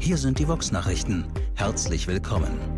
Hier sind die Vox-Nachrichten. Herzlich willkommen.